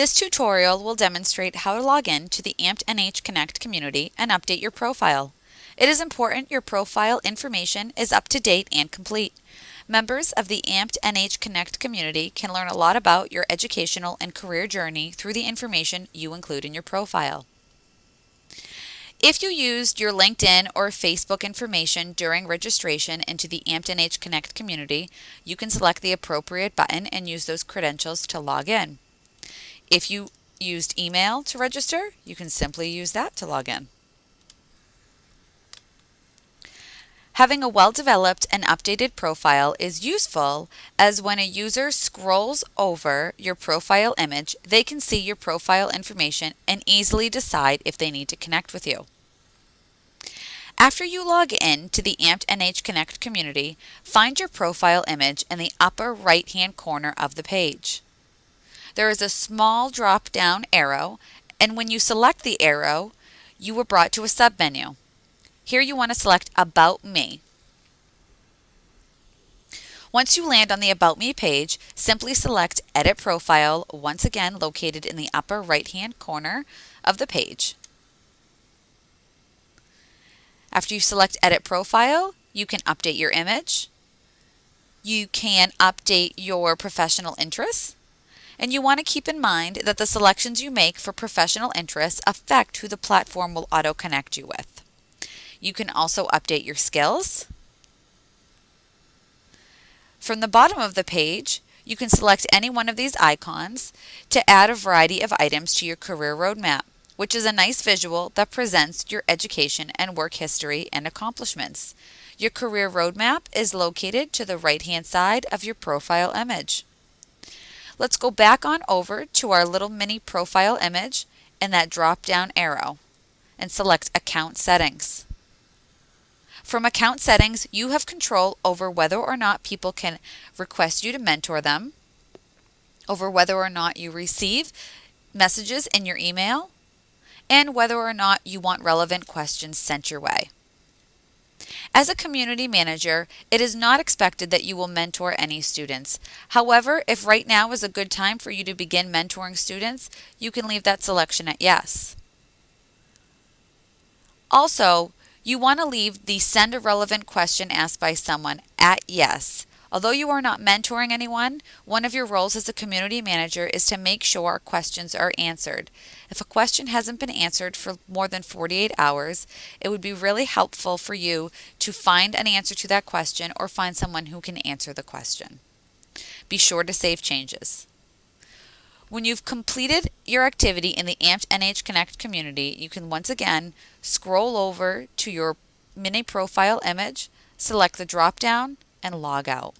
This tutorial will demonstrate how to log in to the Amped NH Connect community and update your profile. It is important your profile information is up to date and complete. Members of the Amped NH Connect community can learn a lot about your educational and career journey through the information you include in your profile. If you used your LinkedIn or Facebook information during registration into the Amped NH Connect community, you can select the appropriate button and use those credentials to log in. If you used email to register, you can simply use that to log in. Having a well-developed and updated profile is useful as when a user scrolls over your profile image, they can see your profile information and easily decide if they need to connect with you. After you log in to the Amped NH Connect community, find your profile image in the upper right-hand corner of the page. There is a small drop-down arrow, and when you select the arrow, you are brought to a submenu. Here you want to select About Me. Once you land on the About Me page, simply select Edit Profile, once again located in the upper right-hand corner of the page. After you select Edit Profile, you can update your image. You can update your professional interests. And you want to keep in mind that the selections you make for professional interests affect who the platform will auto-connect you with. You can also update your skills. From the bottom of the page, you can select any one of these icons to add a variety of items to your career roadmap, which is a nice visual that presents your education and work history and accomplishments. Your career roadmap is located to the right-hand side of your profile image. Let's go back on over to our little mini profile image and that drop-down arrow and select Account Settings. From account settings, you have control over whether or not people can request you to mentor them, over whether or not you receive messages in your email, and whether or not you want relevant questions sent your way. As a community manager, it is not expected that you will mentor any students. However, if right now is a good time for you to begin mentoring students, you can leave that selection at yes. Also, you want to leave the send a relevant question asked by someone at yes. Although you are not mentoring anyone, one of your roles as a community manager is to make sure questions are answered. If a question hasn't been answered for more than 48 hours, it would be really helpful for you to find an answer to that question or find someone who can answer the question. Be sure to save changes. When you've completed your activity in the Amped NH Connect community, you can once again scroll over to your mini profile image, select the drop down, and log out.